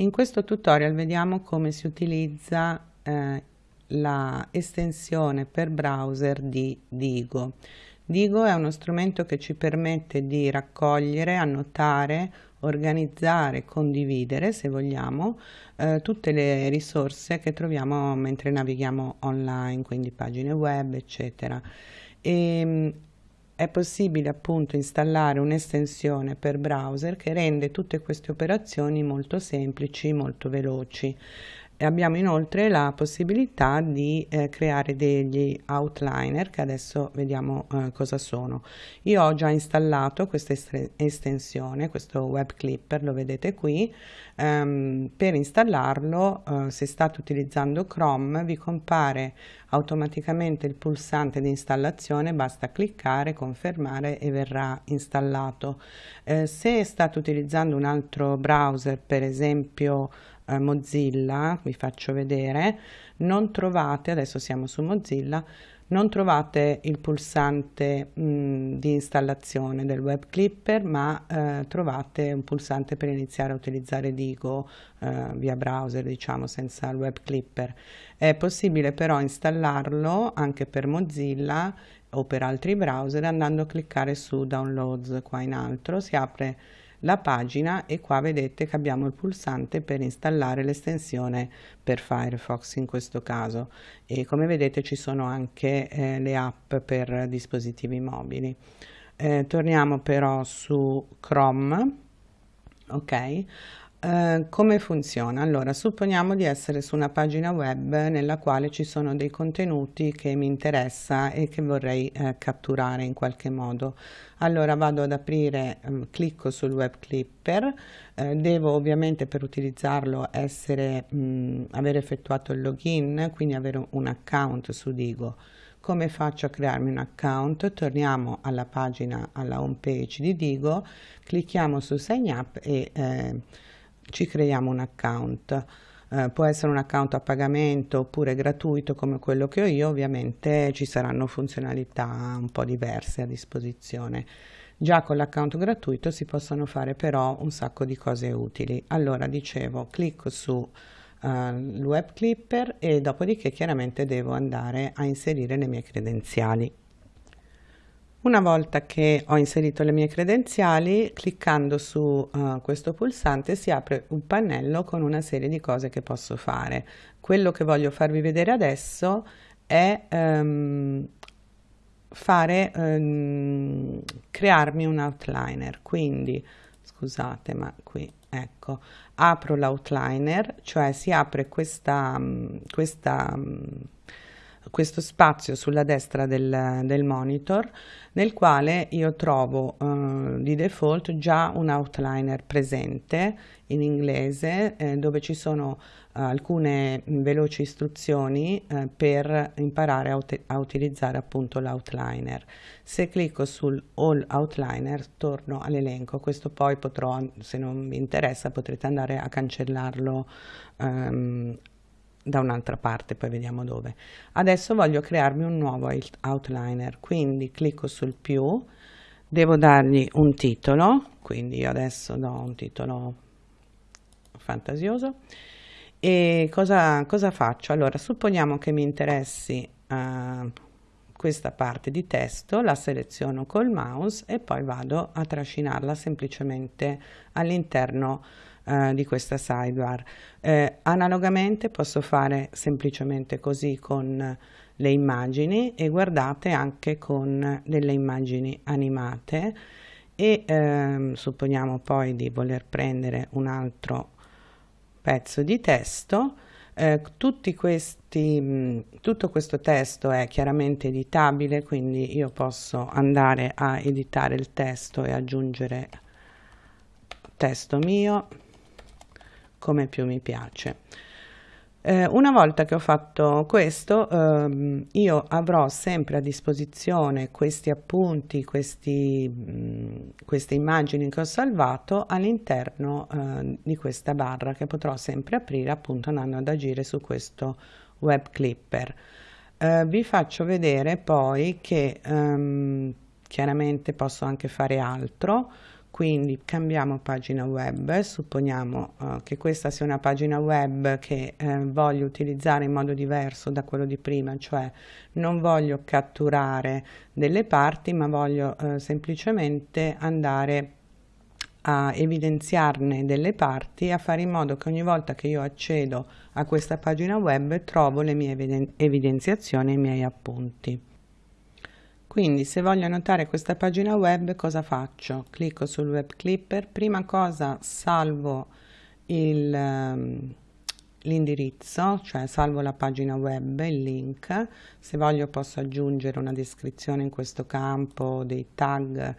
In questo tutorial vediamo come si utilizza eh, la estensione per browser di Digo. Digo è uno strumento che ci permette di raccogliere, annotare, organizzare, condividere, se vogliamo, eh, tutte le risorse che troviamo mentre navighiamo online, quindi pagine web, eccetera. E, ehm, è possibile appunto installare un'estensione per browser che rende tutte queste operazioni molto semplici, molto veloci. E abbiamo inoltre la possibilità di eh, creare degli outliner che adesso vediamo eh, cosa sono. Io ho già installato questa estensione, questo web clipper, lo vedete qui. Um, per installarlo, uh, se state utilizzando Chrome, vi compare automaticamente il pulsante di installazione, basta cliccare, confermare e verrà installato. Eh, se state utilizzando un altro browser, per esempio eh, Mozilla, vi faccio vedere, non trovate, adesso siamo su Mozilla, non trovate il pulsante mh, di installazione del web clipper ma eh, trovate un pulsante per iniziare a utilizzare Digo eh, via browser diciamo senza il web clipper. È possibile però installarlo anche per Mozilla o per altri browser andando a cliccare su downloads qua in alto si apre la pagina e qua vedete che abbiamo il pulsante per installare l'estensione per Firefox in questo caso e come vedete ci sono anche eh, le app per dispositivi mobili. Eh, torniamo però su Chrome, ok? Eh, come funziona? Allora, supponiamo di essere su una pagina web nella quale ci sono dei contenuti che mi interessa e che vorrei eh, catturare in qualche modo. Allora vado ad aprire, um, clicco sul web clipper, eh, devo ovviamente per utilizzarlo essere, mh, aver effettuato il login, quindi avere un account su Digo. Come faccio a crearmi un account? Torniamo alla pagina, alla home page di Digo, clicchiamo su sign up e eh, ci creiamo un account. Eh, può essere un account a pagamento oppure gratuito come quello che ho io, ovviamente ci saranno funzionalità un po' diverse a disposizione. Già con l'account gratuito si possono fare però un sacco di cose utili. Allora dicevo, clicco su uh, il web clipper e dopodiché chiaramente devo andare a inserire le mie credenziali. Una volta che ho inserito le mie credenziali, cliccando su uh, questo pulsante si apre un pannello con una serie di cose che posso fare. Quello che voglio farvi vedere adesso è um, fare, um, crearmi un outliner, quindi scusate ma qui ecco apro l'outliner, cioè si apre questa, questa questo spazio sulla destra del, del monitor nel quale io trovo uh, di default già un outliner presente in inglese eh, dove ci sono uh, alcune veloci istruzioni uh, per imparare a, a utilizzare appunto l'outliner. Se clicco sul All Outliner torno all'elenco, questo poi potrò, se non mi interessa, potrete andare a cancellarlo um, da un'altra parte, poi vediamo dove. Adesso voglio crearmi un nuovo outliner, quindi clicco sul più, devo dargli un titolo, quindi io adesso do un titolo fantasioso. E cosa, cosa faccio? Allora, supponiamo che mi interessi uh, questa parte di testo, la seleziono col mouse e poi vado a trascinarla semplicemente all'interno eh, di questa sidebar. Eh, analogamente posso fare semplicemente così con le immagini e guardate anche con delle immagini animate e ehm, supponiamo poi di voler prendere un altro pezzo di testo eh, questi, mh, tutto questo testo è chiaramente editabile quindi io posso andare a editare il testo e aggiungere testo mio come più mi piace. Eh, una volta che ho fatto questo, ehm, io avrò sempre a disposizione questi appunti, questi, mh, queste immagini che ho salvato all'interno eh, di questa barra che potrò sempre aprire appunto andando ad agire su questo web clipper. Eh, vi faccio vedere poi che ehm, chiaramente posso anche fare altro quindi cambiamo pagina web, supponiamo uh, che questa sia una pagina web che eh, voglio utilizzare in modo diverso da quello di prima, cioè non voglio catturare delle parti ma voglio uh, semplicemente andare a evidenziarne delle parti a fare in modo che ogni volta che io accedo a questa pagina web trovo le mie evidenziazioni e i miei appunti. Quindi se voglio annotare questa pagina web cosa faccio? Clicco sul web clipper, prima cosa salvo ehm, l'indirizzo, cioè salvo la pagina web, il link, se voglio posso aggiungere una descrizione in questo campo, dei tag,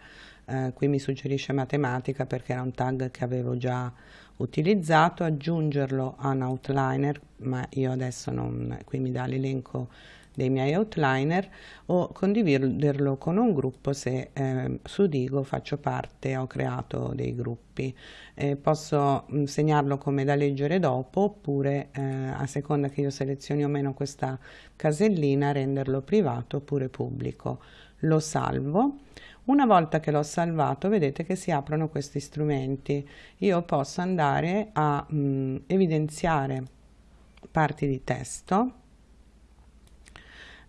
eh, qui mi suggerisce matematica perché era un tag che avevo già utilizzato, aggiungerlo a un outliner, ma io adesso non, qui mi dà l'elenco dei miei outliner o condividerlo con un gruppo se eh, su Digo faccio parte, ho creato dei gruppi. Eh, posso mh, segnarlo come da leggere dopo oppure eh, a seconda che io selezioni o meno questa casellina renderlo privato oppure pubblico. Lo salvo. Una volta che l'ho salvato vedete che si aprono questi strumenti. Io posso andare a mh, evidenziare parti di testo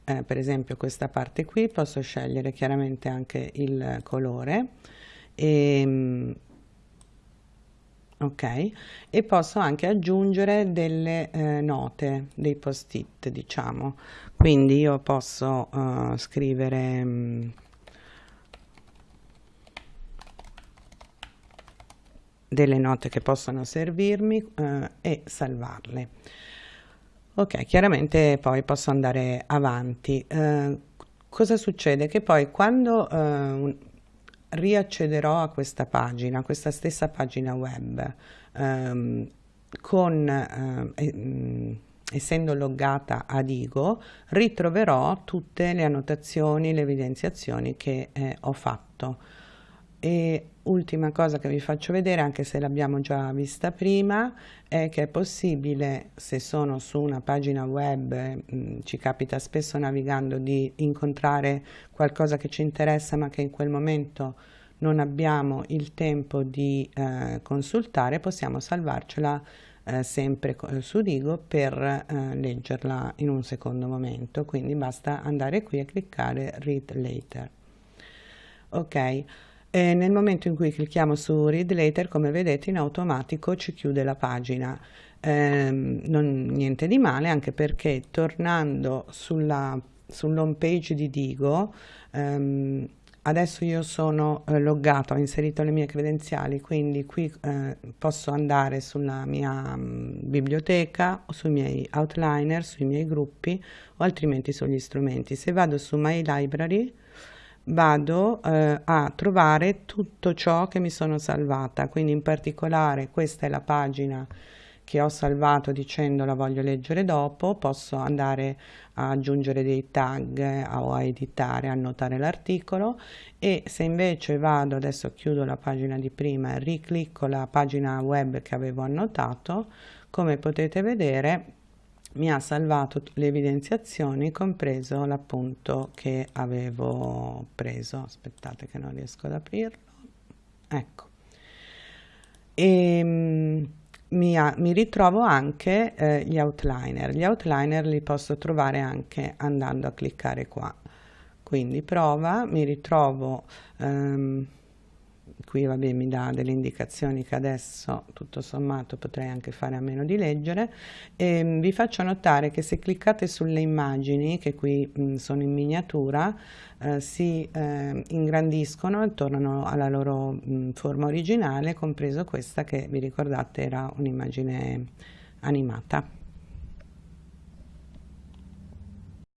eh, per esempio questa parte qui posso scegliere chiaramente anche il colore. E, ehm, ok. E posso anche aggiungere delle eh, note dei post it diciamo. Quindi io posso uh, scrivere um, delle note che possono servirmi uh, e salvarle Ok, chiaramente poi posso andare avanti. Eh, cosa succede? Che poi quando eh, riaccederò a questa pagina, a questa stessa pagina web, ehm, con, eh, mm, essendo loggata ad Igo, ritroverò tutte le annotazioni, le evidenziazioni che eh, ho fatto. E ultima cosa che vi faccio vedere, anche se l'abbiamo già vista prima, è che è possibile, se sono su una pagina web, mh, mm, ci capita spesso navigando di incontrare qualcosa che ci interessa ma che in quel momento non abbiamo il tempo di eh, consultare, possiamo salvarcela eh, sempre su Digo per eh, leggerla in un secondo momento, quindi basta andare qui e cliccare Read Later. Ok. E nel momento in cui clicchiamo su Read Later, come vedete, in automatico ci chiude la pagina. Eh, non, niente di male, anche perché tornando sulla, sull'home page di Digo, ehm, adesso io sono eh, loggato, ho inserito le mie credenziali, quindi qui eh, posso andare sulla mia mh, mm, biblioteca, sui miei outliner, sui miei gruppi o altrimenti sugli strumenti. Se vado su My Library, vado eh, a trovare tutto ciò che mi sono salvata. Quindi in particolare questa è la pagina che ho salvato dicendo la voglio leggere dopo. Posso andare a aggiungere dei tag eh, o a editare annotare l'articolo. E se invece vado adesso chiudo la pagina di prima e riclicco la pagina web che avevo annotato come potete vedere mi ha salvato le evidenziazioni compreso l'appunto che avevo preso. Aspettate che non riesco ad aprirlo. Ecco. E ehm, mi, ha, mi ritrovo anche eh, gli outliner. Gli outliner li posso trovare anche andando a cliccare qua. Quindi prova mi ritrovo ehm, qui vabbè mi dà delle indicazioni che adesso tutto sommato potrei anche fare a meno di leggere. E ehm, vi faccio notare che se cliccate sulle immagini che qui mh, sono in miniatura eh, si eh, ingrandiscono e tornano alla loro mh, forma originale compreso questa che vi ricordate era un'immagine animata